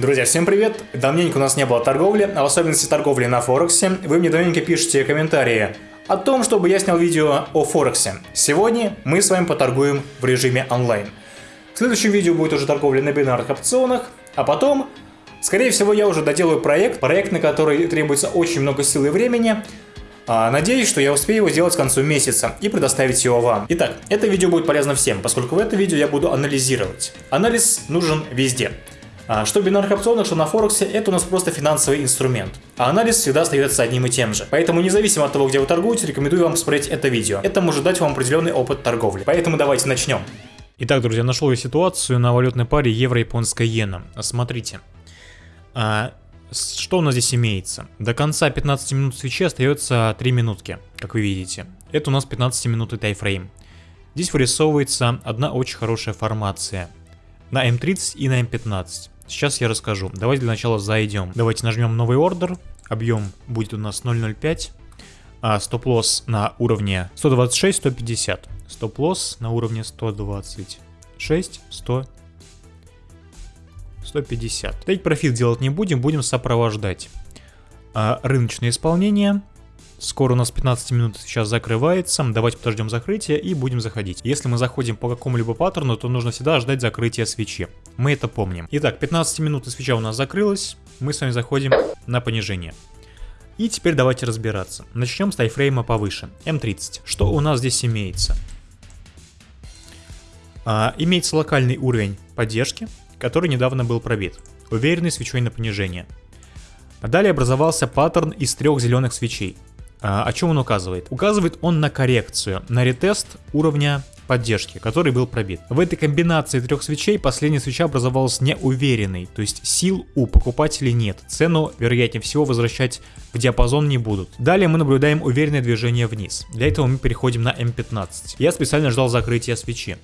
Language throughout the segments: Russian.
Друзья, всем привет! Давненько у нас не было торговли, а в особенности торговли на Форексе. Вы мне давненько пишете комментарии о том, чтобы я снял видео о Форексе. Сегодня мы с вами поторгуем в режиме онлайн. В следующем видео будет уже торговля на бинарных опционах, а потом, скорее всего, я уже доделаю проект, проект, на который требуется очень много сил и времени, а, Надеюсь, что я успею его сделать к концу месяца и предоставить его вам. Итак, это видео будет полезно всем, поскольку в это видео я буду анализировать. Анализ нужен везде. А, что в бинарных опционах, что на Форексе, это у нас просто финансовый инструмент. А анализ всегда остается одним и тем же. Поэтому независимо от того, где вы торгуете, рекомендую вам посмотреть это видео. Это может дать вам определенный опыт торговли. Поэтому давайте начнем. Итак, друзья, нашел я ситуацию на валютной паре евро-японская иена. Смотрите. А, что у нас здесь имеется? До конца 15 минут свечи остается 3 минутки, как вы видите. Это у нас 15 минуты тайфрейм. Здесь вырисовывается одна очень хорошая формация. На М30 и на М15. Сейчас я расскажу. Давайте для начала зайдем. Давайте нажмем новый ордер. Объем будет у нас 0.05. А стоп-лосс на уровне 126-150. Стоп-лосс на уровне 126, 100 150. Тейк-профит делать не будем, будем сопровождать. А, рыночное исполнение. Скоро у нас 15 минут сейчас закрывается. Давайте подождем закрытия и будем заходить. Если мы заходим по какому-либо паттерну, то нужно всегда ждать закрытия свечи. Мы это помним. Итак, 15 минут свеча у нас закрылась. Мы с вами заходим на понижение. И теперь давайте разбираться. Начнем с тайфрейма повыше. М30. Что у нас здесь имеется? А, имеется локальный уровень поддержки который недавно был пробит, уверенный свечой на понижение. Далее образовался паттерн из трех зеленых свечей. А, о чем он указывает? Указывает он на коррекцию, на ретест уровня поддержки, который был пробит. В этой комбинации трех свечей последняя свеча образовалась неуверенной, то есть сил у покупателей нет. Цену, вероятнее всего, возвращать в диапазон не будут. Далее мы наблюдаем уверенное движение вниз. Для этого мы переходим на М15. Я специально ждал закрытия свечи.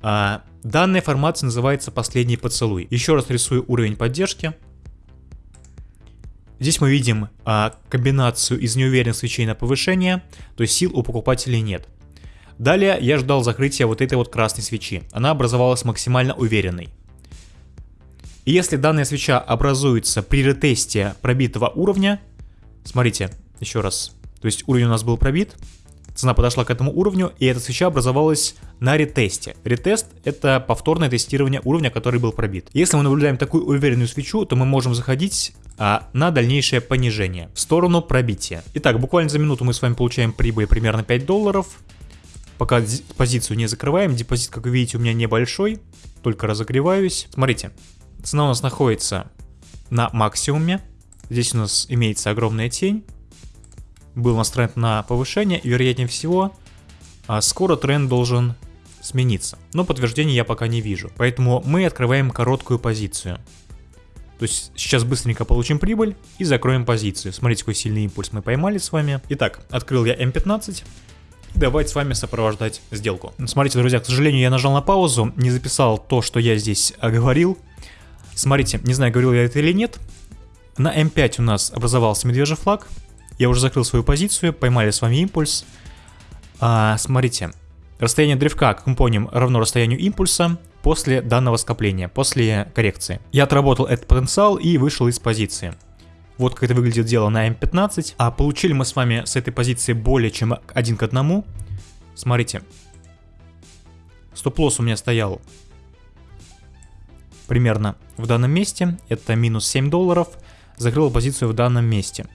А, данная формация называется «Последний поцелуй». Еще раз рисую уровень поддержки. Здесь мы видим а, комбинацию из неуверенных свечей на повышение, то есть сил у покупателей нет. Далее я ждал закрытия вот этой вот красной свечи. Она образовалась максимально уверенной. И если данная свеча образуется при ретесте пробитого уровня, смотрите, еще раз, то есть уровень у нас был пробит, Цена подошла к этому уровню, и эта свеча образовалась на ретесте. Ретест — это повторное тестирование уровня, который был пробит. Если мы наблюдаем такую уверенную свечу, то мы можем заходить а, на дальнейшее понижение в сторону пробития. Итак, буквально за минуту мы с вами получаем прибыль примерно 5 долларов. Пока позицию не закрываем, депозит, как вы видите, у меня небольшой, только разогреваюсь. Смотрите, цена у нас находится на максимуме. Здесь у нас имеется огромная тень был настроен на повышение, вероятнее всего, а, скоро тренд должен смениться. Но подтверждения я пока не вижу. Поэтому мы открываем короткую позицию. То есть сейчас быстренько получим прибыль и закроем позицию. Смотрите, какой сильный импульс мы поймали с вами. Итак, открыл я М15. Давайте с вами сопровождать сделку. Смотрите, друзья, к сожалению, я нажал на паузу, не записал то, что я здесь говорил. Смотрите, не знаю, говорил я это или нет. На М5 у нас образовался медвежий флаг. Я уже закрыл свою позицию, поймали с вами импульс. А, смотрите, расстояние древка, как мы помним, равно расстоянию импульса после данного скопления, после коррекции. Я отработал этот потенциал и вышел из позиции. Вот как это выглядит дело на М15. А получили мы с вами с этой позиции более чем один к одному. Смотрите. Стоп-лосс у меня стоял примерно в данном месте. Это минус 7 долларов. Закрыл позицию в данном месте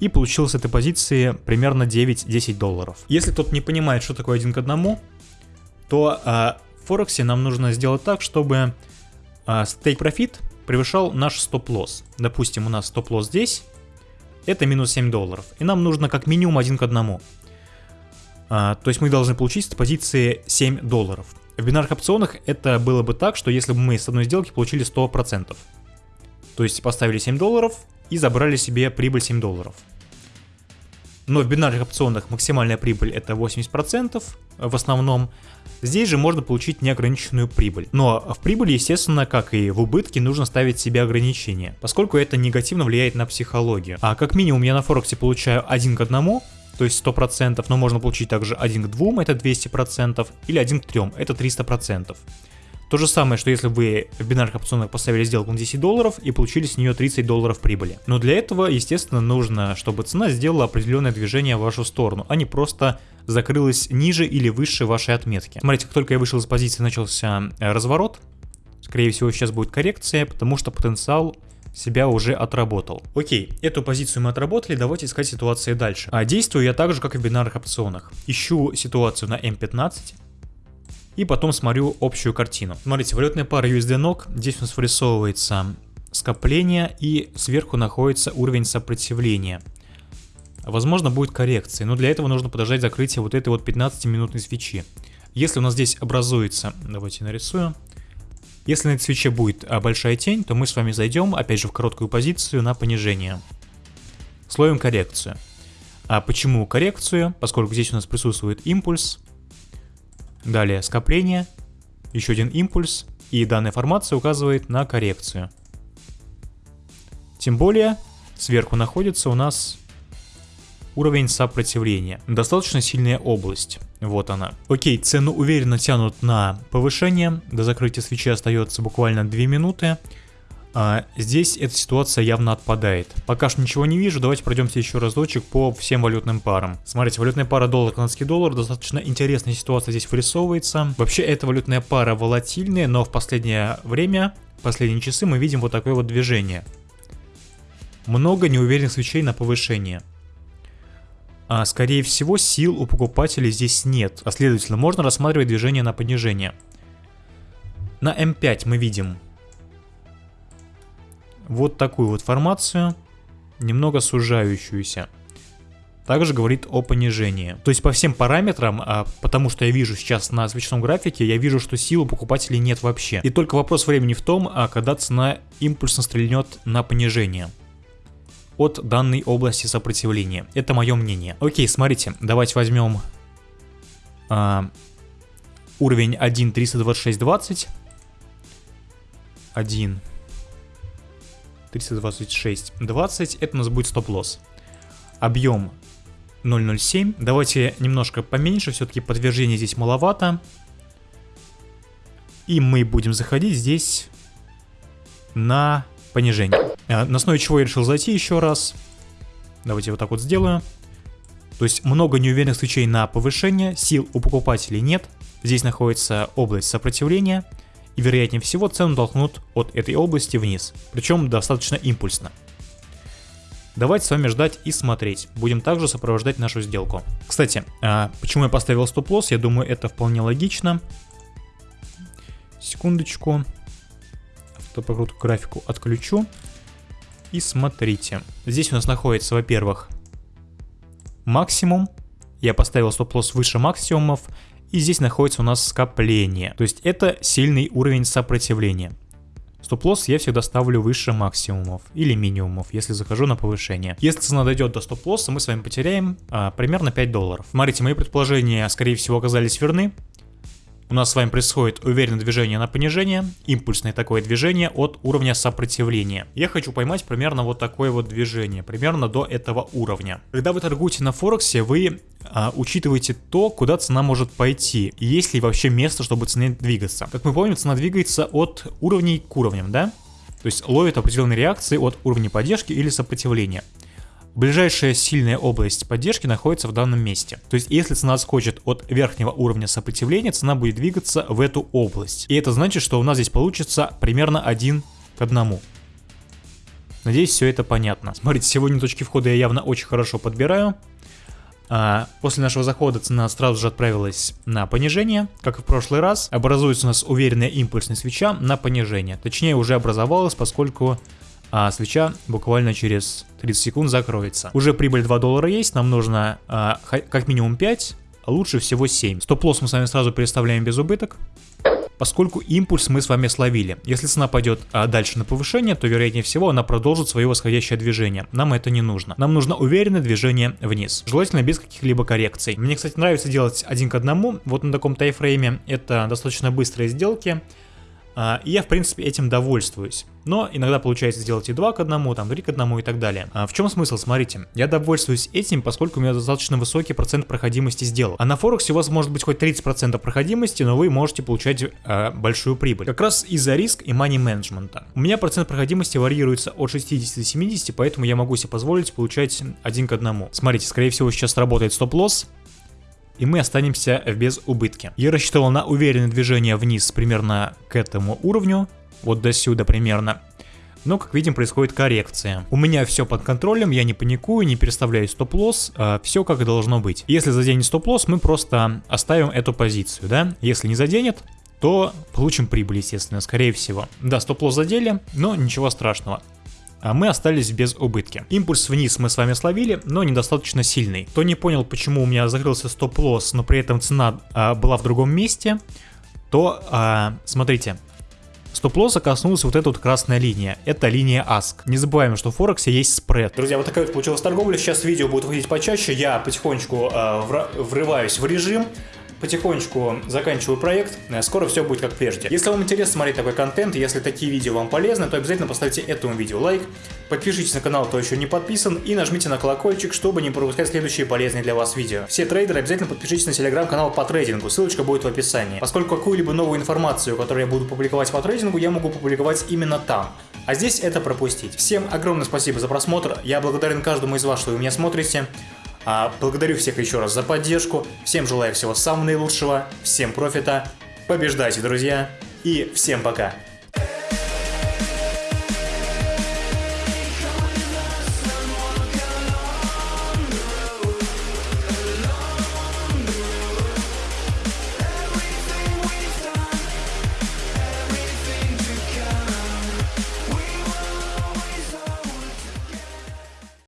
и получил с этой позиции примерно 9-10 долларов. Если кто-то не понимает, что такое один к одному, то а, в Форексе нам нужно сделать так, чтобы а, стейк профит превышал наш стоп-лосс. Допустим, у нас стоп-лосс здесь, это минус 7 долларов, и нам нужно как минимум один к одному. А, то есть мы должны получить с позиции 7 долларов. В бинарных опционах это было бы так, что если бы мы с одной сделки получили 100%. То есть поставили 7 долларов и забрали себе прибыль 7 долларов но в бинарных опционах максимальная прибыль это 80% в основном. Здесь же можно получить неограниченную прибыль. Но в прибыли, естественно, как и в убытке, нужно ставить себе ограничения, поскольку это негативно влияет на психологию. А как минимум я на Форексе получаю 1 к 1, то есть 100%, но можно получить также 1 к 2, это 200%, или 1 к 3, это 300%. То же самое, что если вы в бинарных опционах поставили сделку на 10 долларов и получили с нее 30 долларов прибыли. Но для этого, естественно, нужно, чтобы цена сделала определенное движение в вашу сторону, а не просто закрылась ниже или выше вашей отметки. Смотрите, как только я вышел из позиции, начался э, разворот. Скорее всего, сейчас будет коррекция, потому что потенциал себя уже отработал. Окей, эту позицию мы отработали, давайте искать ситуации дальше. А действую я так же, как и в бинарных опционах. Ищу ситуацию на М15, и потом смотрю общую картину. Смотрите, валютная пара USD NOK, здесь у нас вырисовывается скопление и сверху находится уровень сопротивления. Возможно будет коррекция, но для этого нужно подождать закрытия вот этой вот 15-минутной свечи. Если у нас здесь образуется, давайте нарисую, если на этой свече будет а, большая тень, то мы с вами зайдем, опять же, в короткую позицию на понижение. Словим коррекцию. А почему коррекцию? Поскольку здесь у нас присутствует импульс, Далее скопление, еще один импульс, и данная формация указывает на коррекцию. Тем более, сверху находится у нас уровень сопротивления. Достаточно сильная область. Вот она. Окей, цену уверенно тянут на повышение. До закрытия свечи остается буквально 2 минуты. А здесь эта ситуация явно отпадает. Пока что ничего не вижу, давайте пройдемся еще разочек по всем валютным парам. Смотрите, валютная пара доллар-канадский доллар, достаточно интересная ситуация здесь вырисовывается. Вообще эта валютная пара волатильная, но в последнее время, последние часы мы видим вот такое вот движение. Много неуверенных свечей на повышение. А скорее всего сил у покупателей здесь нет, а следовательно можно рассматривать движение на понижение. На М5 мы видим вот такую вот формацию, немного сужающуюся. Также говорит о понижении. То есть по всем параметрам, а, потому что я вижу сейчас на свечном графике, я вижу, что силы покупателей нет вообще. И только вопрос времени в том, а когда цена импульсно стрельнет на понижение от данной области сопротивления. Это мое мнение. Окей, смотрите, давайте возьмем а, уровень 1.326.20. 1 326, 20, это у нас будет стоп-лосс. Объем 0.07. Давайте немножко поменьше, все-таки подтверждение здесь маловато. И мы будем заходить здесь на понижение. А, на основе чего я решил зайти еще раз. Давайте вот так вот сделаю. То есть много неуверенных свечей на повышение, сил у покупателей нет. Здесь находится область сопротивления и вероятнее всего цену толкнут от этой области вниз, причем достаточно импульсно. Давайте с вами ждать и смотреть. Будем также сопровождать нашу сделку. Кстати, а почему я поставил стоп-лосс, я думаю это вполне логично. Секундочку. Автопокрутку графику отключу. И смотрите. Здесь у нас находится, во-первых, максимум. Я поставил стоп-лосс выше максимумов. И здесь находится у нас скопление. То есть это сильный уровень сопротивления. Стоп-лосс я всегда ставлю выше максимумов или минимумов, если захожу на повышение. Если цена дойдет до стоп-лосса, мы с вами потеряем а, примерно 5 долларов. Смотрите, мои предположения, скорее всего, оказались верны у нас с вами происходит уверенное движение на понижение, импульсное такое движение от уровня сопротивления. Я хочу поймать примерно вот такое вот движение, примерно до этого уровня. Когда вы торгуете на Форексе, вы а, учитываете то, куда цена может пойти, есть ли вообще место, чтобы цене двигаться. Как мы помним, цена двигается от уровней к уровням, да? То есть ловит определенные реакции от уровня поддержки или сопротивления. Ближайшая сильная область поддержки находится в данном месте. То есть если цена отскочит от верхнего уровня сопротивления, цена будет двигаться в эту область. И это значит, что у нас здесь получится примерно один к одному. Надеюсь, все это понятно. Смотрите, сегодня точки входа я явно очень хорошо подбираю. А, после нашего захода цена сразу же отправилась на понижение, как и в прошлый раз. Образуется у нас уверенная импульсная свеча на понижение. Точнее, уже образовалась, поскольку а свеча буквально через 30 секунд закроется. Уже прибыль 2 доллара есть, нам нужно а, как минимум 5, а лучше всего 7. Стоп-лосс мы с вами сразу переставляем без убыток. Поскольку импульс мы с вами словили. Если цена пойдет а, дальше на повышение, то вероятнее всего она продолжит свое восходящее движение. Нам это не нужно. Нам нужно уверенное движение вниз. Желательно без каких-либо коррекций. Мне, кстати, нравится делать один к одному. Вот на таком тайфрейме это достаточно быстрые сделки. А, и я, в принципе, этим довольствуюсь. Но иногда получается сделать и 2 к 1, там 3 к 1 и так далее. А в чем смысл? Смотрите, я довольствуюсь этим, поскольку у меня достаточно высокий процент проходимости сделок. А на Форексе у вас может быть хоть 30% проходимости, но вы можете получать э, большую прибыль. Как раз из-за риск и money менеджмента. У меня процент проходимости варьируется от 60 до 70, поэтому я могу себе позволить получать 1 к 1. Смотрите, скорее всего сейчас работает стоп-лосс, и мы останемся без убытки. Я рассчитывал на уверенное движение вниз примерно к этому уровню, вот до сюда примерно. Но, как видим, происходит коррекция. У меня все под контролем, я не паникую, не переставляю стоп-лосс, а все как должно быть. Если заденет стоп-лосс, мы просто оставим эту позицию, да? Если не заденет, то получим прибыль, естественно, скорее всего. Да, стоп-лосс задели, но ничего страшного а мы остались без убытки. Импульс вниз мы с вами словили, но недостаточно сильный. Кто не понял, почему у меня закрылся стоп-лосс, но при этом цена а, была в другом месте, то а, смотрите, Стоп-лосса коснулась вот эта вот красная линия. Это линия ASK. Не забываем, что в Форексе есть спред. Друзья, вот такая вот получилась торговля. Сейчас видео будет выходить почаще. Я потихонечку э, врываюсь в режим потихонечку заканчиваю проект, э, скоро все будет как прежде. Если вам интересно смотреть такой контент, если такие видео вам полезны, то обязательно поставьте этому видео лайк, подпишитесь на канал, кто еще не подписан, и нажмите на колокольчик, чтобы не пропускать следующие полезные для вас видео. Все трейдеры обязательно подпишитесь на телеграм-канал по трейдингу, ссылочка будет в описании. Поскольку какую-либо новую информацию, которую я буду публиковать по трейдингу, я могу публиковать именно там. А здесь это пропустить. Всем огромное спасибо за просмотр, я благодарен каждому из вас, что вы меня смотрите. А, благодарю всех еще раз за поддержку. Всем желаю всего самого наилучшего. Всем профита. Побеждайте, друзья. И всем пока.